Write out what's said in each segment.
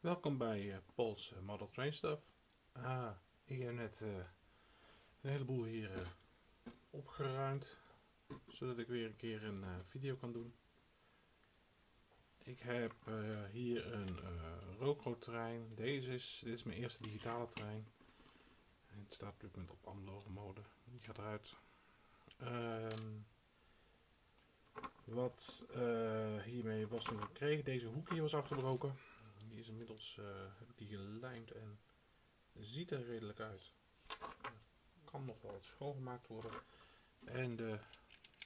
Welkom bij uh, Paul's uh, Model Train Stuff. Ah, ik heb net uh, een heleboel hier opgeruimd, zodat ik weer een keer een video kan doen. Ik heb hier een uh, trein. Deze is, dit is mijn eerste digitale trein. Het staat op dit moment op analoge mode. Die gaat eruit. Um, wat hiermee was toen gekregen, deze hoek hier was afgebroken die is inmiddels, uh, heb ik die gelijmd en ziet er redelijk uit. Kan nog wel wat schoongemaakt worden. En de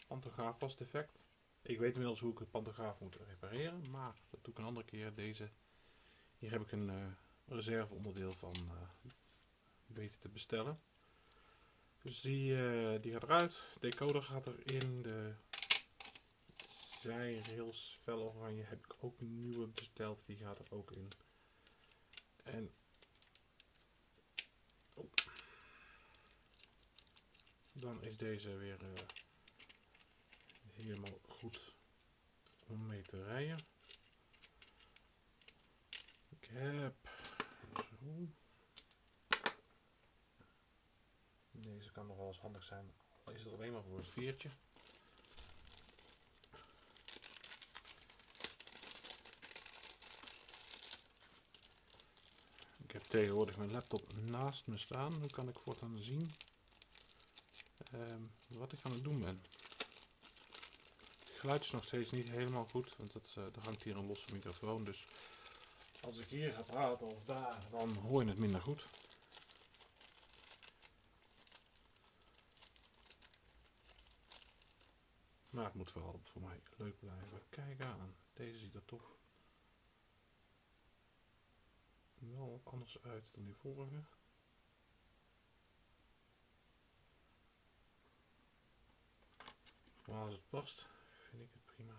pantograaf was defect. Ik weet inmiddels hoe ik het pantograaf moet repareren, maar dat doe ik een andere keer. Deze, hier heb ik een uh, reserveonderdeel van uh, weten te bestellen. Dus die, die gaat eruit. De decoder gaat erin. De zijrails fel oranje heb ik ook een nieuwe besteld. Die gaat er ook in. En oh. dan is deze weer uh, helemaal goed om mee te rijden. Ik heb zo. Deze kan nog wel eens handig zijn. Is het alleen maar voor het veertje. Tegenwoordig mijn laptop naast me staan. Nu kan ik voortaan zien um, wat ik aan het doen ben. Het geluid is nog steeds niet helemaal goed, want het, uh, er hangt hier een losse microfoon. Dus als ik hier ga praten of daar, dan hoor je het minder goed. Maar het moet vooral voor mij leuk blijven. Kijken aan. Deze ziet er toch wel wat anders uit dan die vorige. Maar als het past, vind ik het prima.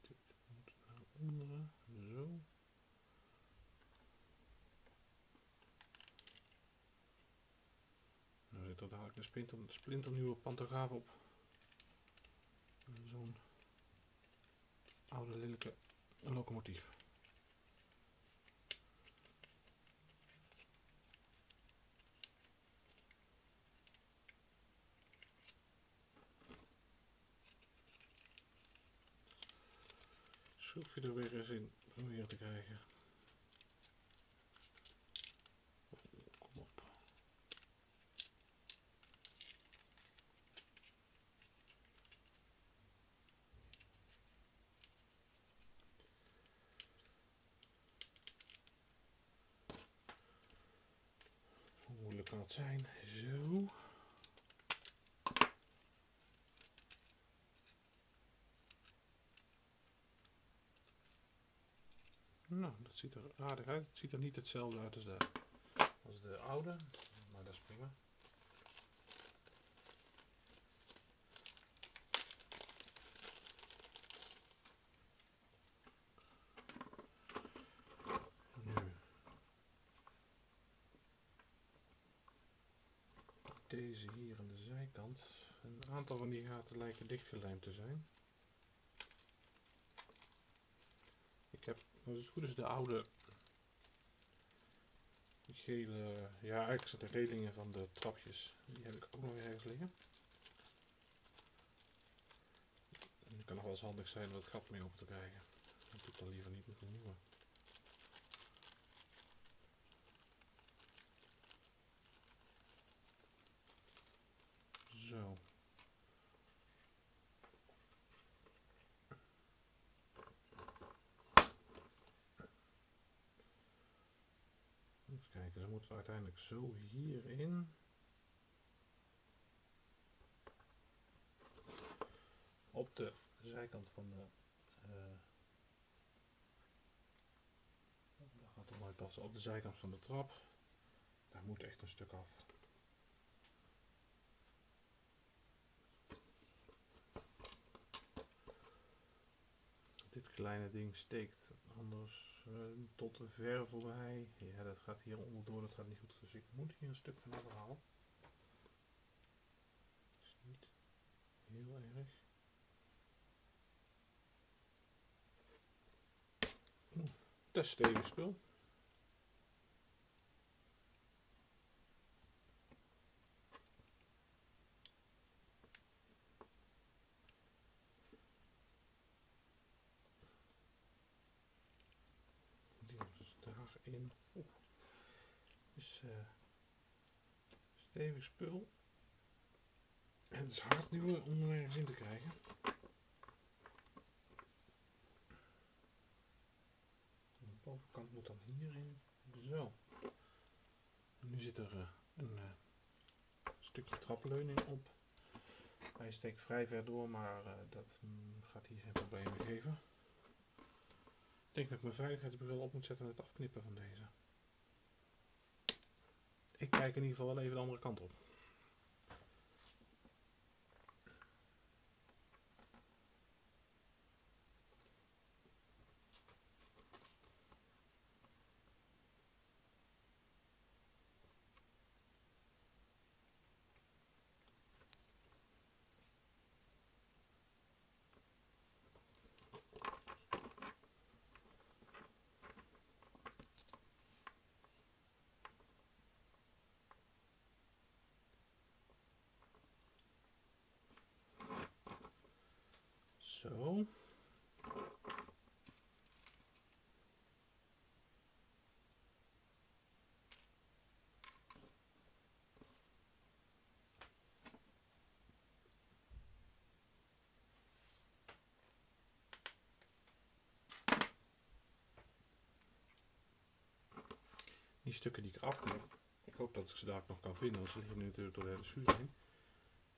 Dit moet naar onderen, zo. Nu zit er dadelijk een splinter, splinternieuwe pantograaf op. Zo'n oude lelijke locomotief. Schroefje er weer eens in proberen te krijgen. kom op. Hoe moeilijk kan het zijn? Zo. Nou, dat ziet er aardig uit. Het ziet er niet hetzelfde uit als de, oude, maar dat is prima. Deze hier aan de zijkant. Een aantal van die gaten lijken dichtgelijmd te zijn. Het goed is de oude gele, ja eigenlijk zijn de relingen van de trapjes, die heb ik ook nog ergens liggen. En kan nog wel eens handig zijn om het gat mee open te krijgen. Dat doe ik dan liever niet met een nieuwe. Zo. kijken, dan moeten we uiteindelijk zo hierin. Op de zijkant van de... Uh, gaat er mooi passen. Op de zijkant van de trap. Daar moet echt een stuk af. Dit kleine ding steekt anders uh, tot ver voorbij. Ja, dat gaat hier onderdoor, dat gaat niet goed. Dus ik moet hier een stuk van afhalen. Is niet heel erg. Oeh. stevig spul. Die was daarin. Oeh. Dus uh, spul. En het is hard nu om er ergens in te krijgen. De bovenkant moet dan hierin. Zo. Nu zit er uh, een uh, stukje trapleuning op. Hij steekt vrij ver door, maar uh, dat mm, gaat hier geen problemen geven. Ik denk dat ik mijn veiligheidsbril op moet zetten met het afknippen van deze. Ik kijk in ieder geval wel even de andere kant op. Zo. Die stukken die ik afknip, ik hoop dat ik ze daar nog kan vinden, want ze liggen nu natuurlijk door de hele schuur heen.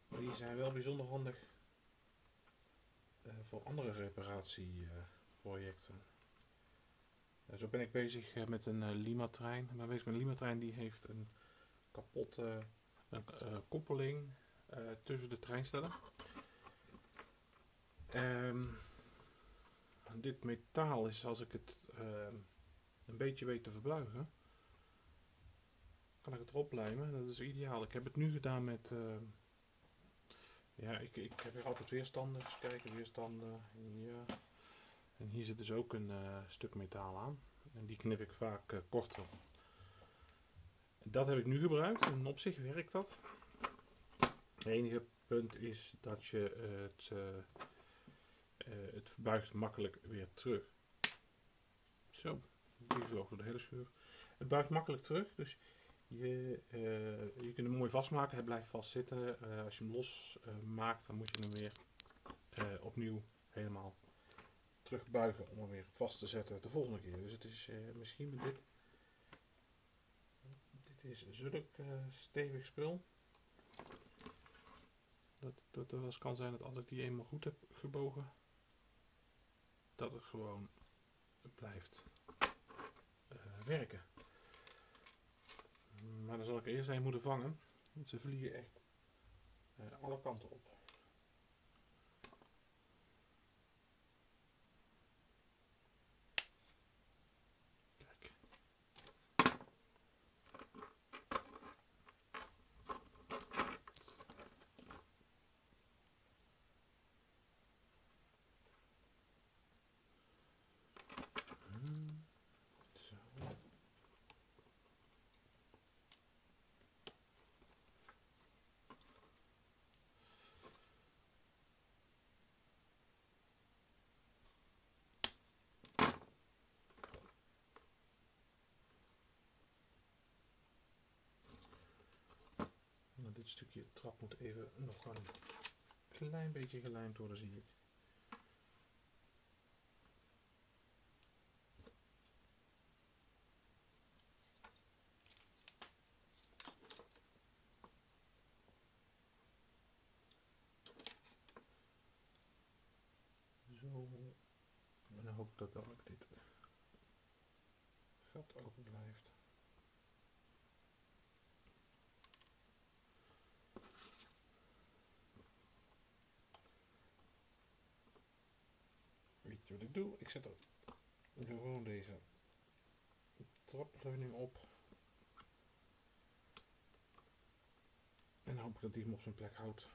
Maar die zijn wel bijzonder handig uh, voor andere reparatieprojecten. Uh, zo ben ik bezig uh, met een Lima-trein. Ik ben bezig met een Lima-trein die heeft een kapotte koppeling tussen de treinstellen. Um, dit metaal is, als ik het ehm, een beetje weet te verbuigen, kan ik het erop lijmen. Dat is ideaal. Ik heb het nu gedaan met ehm, ja, ik, ik heb hier altijd weerstanden. Eens kijken, weerstanden. Ja. En hier zit dus ook een uh, stuk metaal aan. En die knip ik vaak uh, korter. Dat heb ik nu gebruikt en op zich werkt dat. Het enige punt is dat je het, het verbuigt makkelijk weer terug. Zo, die vloog door de hele schuur. Het buigt makkelijk terug, dus je, uh, je kunt hem mooi vastmaken, hij blijft vastzitten. Uh, als je hem los uh, maakt, dan moet je hem weer opnieuw helemaal terugbuigen om hem weer vast te zetten de volgende keer. Dus het is misschien met dit. Dit is zulk stevig spul. Dat, dat er wel eens kan zijn dat als ik die eenmaal goed heb gebogen, dat het gewoon blijft werken. Maar dan zal ik eerst een moeten vangen. Want ze vliegen echt uh, alle kanten op. Kijk. Hmm. Zo. Nou, dit stukje trap moet even nog een klein beetje gelijmd worden, zie ik. Zo. En dan hoop ik dat ook dit gat open blijft. Ik doe? Ik zet er gewoon deze trapleuning op. En hoop dat die hem op zijn plek houdt.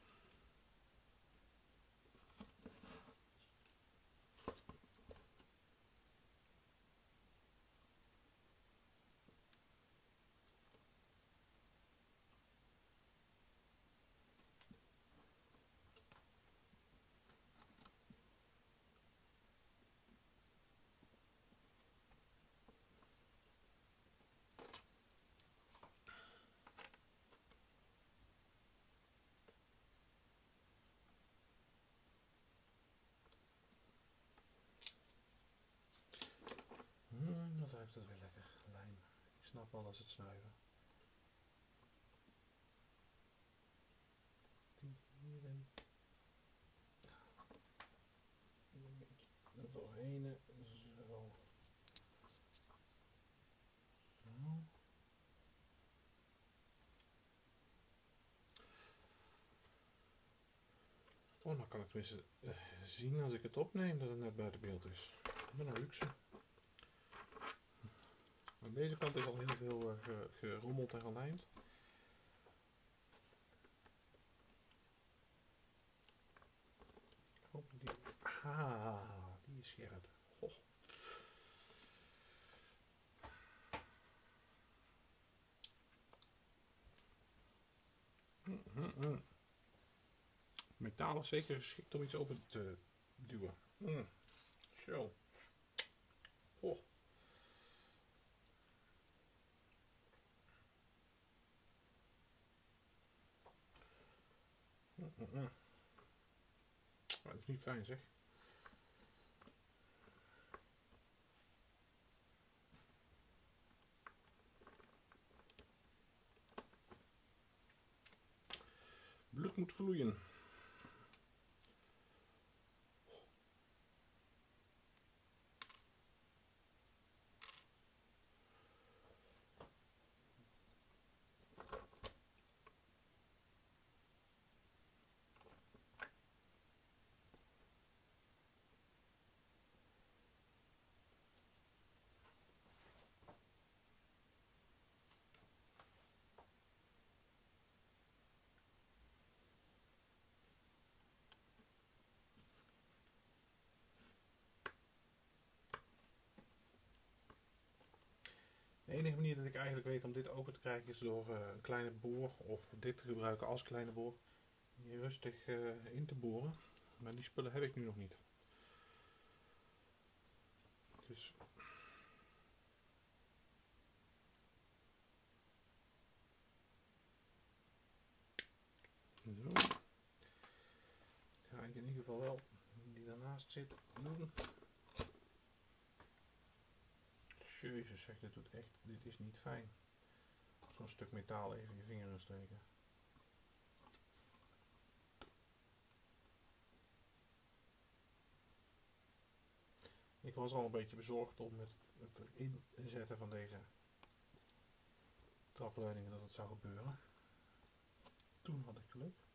Snuift het weer lekker. Lijm. Ik snap wel dat ze het snuiven. Die hierin. Er doorheen. Zo. Zo. Oh, dan kan ik tenminste uh, zien als ik het opneem dat het net buiten beeld is. Wat een luxe. Aan deze kant is al heel veel uh, gerommeld en gelijmd. Die... Ah, die is scherp. Oh. Metaal is zeker geschikt om iets open te duwen. Mm. Zo. Mm -mm. Dat is niet fijn zeg. Bloed moet vloeien. De enige manier dat ik eigenlijk weet om dit open te krijgen is door uh, een kleine boor of dit te gebruiken als kleine boor. Hier rustig uh, in te boren. Maar die spullen heb ik nu nog niet. Dus Zo. Ga ik in ieder geval wel die daarnaast zit doen. Jezus, zeg, dit doet echt, dit is niet fijn. Zo'n stuk metaal even je vinger in steken. Ik was al een beetje bezorgd om met het erin zetten van deze trapleidingen dat het zou gebeuren. Toen had ik geluk.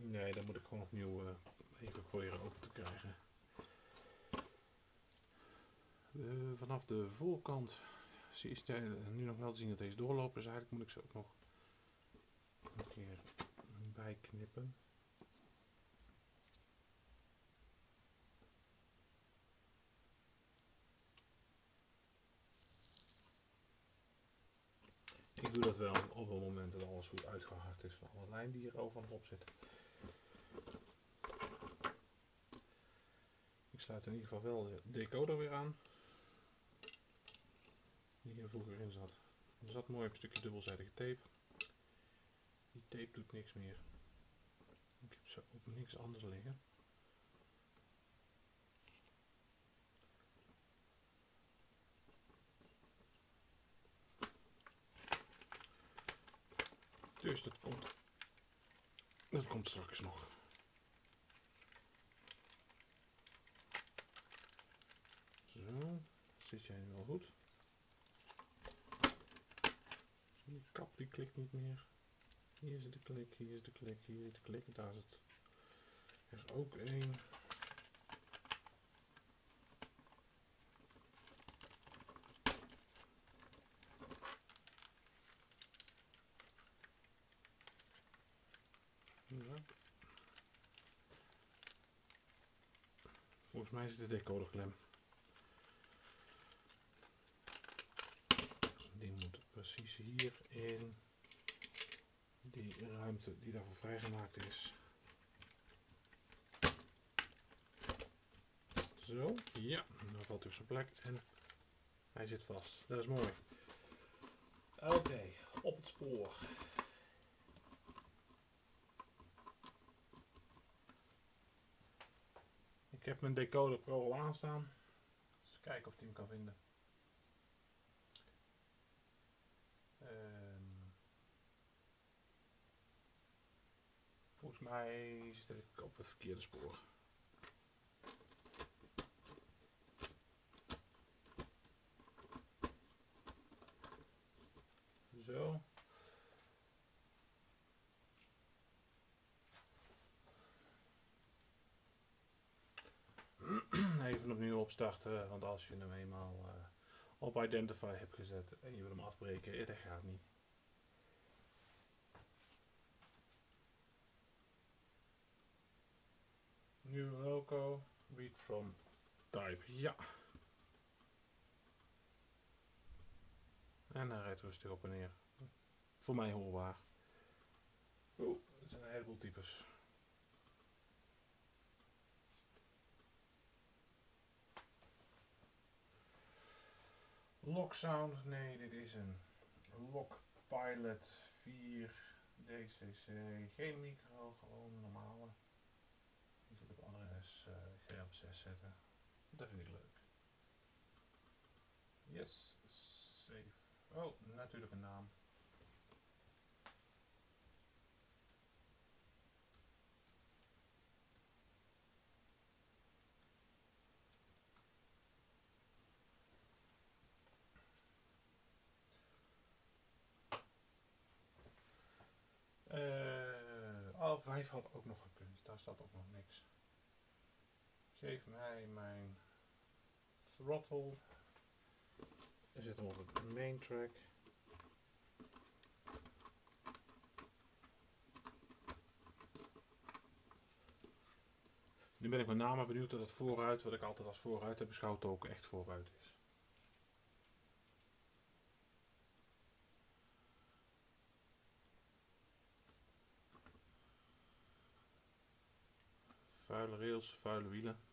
Nee, dan moet ik gewoon opnieuw uh, even proberen open te krijgen. Uh, vanaf de voorkant is het nu nog wel te zien dat deze doorlopen, dus eigenlijk moet ik ze ook nog een keer bijknippen. Ik doe dat wel op het moment dat alles goed uitgehard is van alle lijm die hier overal op zit. Sluit in ieder geval wel de decoder weer aan. Die hier vroeger in zat. Er zat mooi op een stukje dubbelzijdige tape. Die tape doet niks meer. Ik heb zo op niks anders liggen. Dus dat komt. Dat komt straks nog. Zo, zit jij wel goed? Die kap die klikt niet meer. Hier zit de klik, hier is de klik, hier zit de klik. Daar zit er ook één. Volgens mij is het de decoderklem. Die moet precies hier in die die daarvoor vrijgemaakt is. Zo, ja, dan valt hij op zijn plek en hij zit vast. Dat is mooi. Oké, op het spoor. Ik heb mijn decoder pro al aanstaan. Dus kijken of hij hem kan vinden. Mij zit op het verkeerde spoor. Zo. Even opnieuw opstarten, want als je hem eenmaal uh, op Identify hebt gezet en je wil hem afbreken, eh, dat gaat niet. Nieuw logo, read from type, ja. En hij rijdt rustig op en neer. Voor mij hoorbaar. Oeh, er zijn een heleboel types. Lock Sound, nee, dit is een Lock Pilot 4 DCC. Geen micro, gewoon normale. Zit op adres uh, G op 6 zetten. Dat vind ik leuk. Yes, save. Oh, natuurlijk een naam. Uh, oh, 5 had ook nog gekund. Daar staat ook nog niks. Geef mij mijn throttle we zitten op het main track. Nu ben ik met name benieuwd dat het vooruit, wat ik altijd als vooruit heb beschouwd, ook echt vooruit is. Vuile rails, vuile wielen.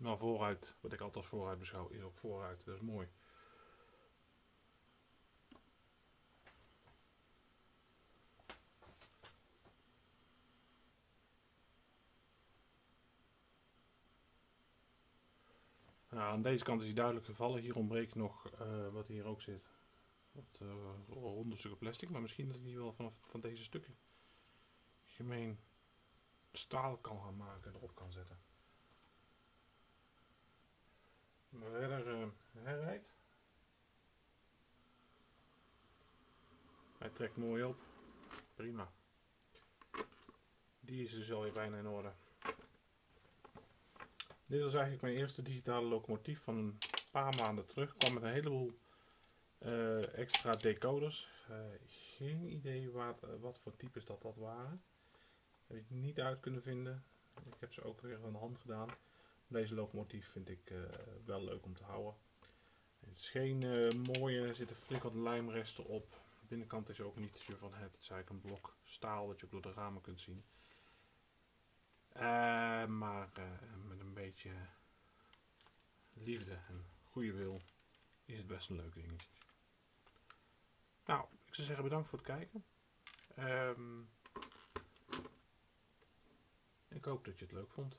Maar vooruit, wat ik altijd als vooruit beschouw, is ook vooruit. Dat is mooi. Nou, aan deze kant is hij duidelijk gevallen. Hier ontbreekt nog uh, wat hier ook zit. Wat uh, ronde stukken plastic. Maar misschien dat hij wel vanaf van deze stukken gemeen staal kan gaan maken en erop kan zetten. Maar verder uh, hij rijdt. Trekt mooi op. Prima. Die is dus alweer bijna in orde. Dit was eigenlijk mijn eerste digitale locomotief van een paar maanden terug. kwam met een heleboel uh, extra decoders. Uh, geen idee wat, uh, wat voor types dat, dat waren. Heb ik niet uit kunnen vinden. Ik heb ze ook weer van de hand gedaan. Deze locomotief vind ik wel leuk om te houden. Het is geen mooie, er zitten flink wat lijmresten op. Binnenkant is ook niet van het. Het is eigenlijk een blok staal dat je ook door de ramen kunt zien. Uh, maar uh, met een beetje liefde en goede wil is het best een leuk dingetje. Nou, ik zou zeggen bedankt voor het kijken. Um, ik hoop dat je het leuk vond.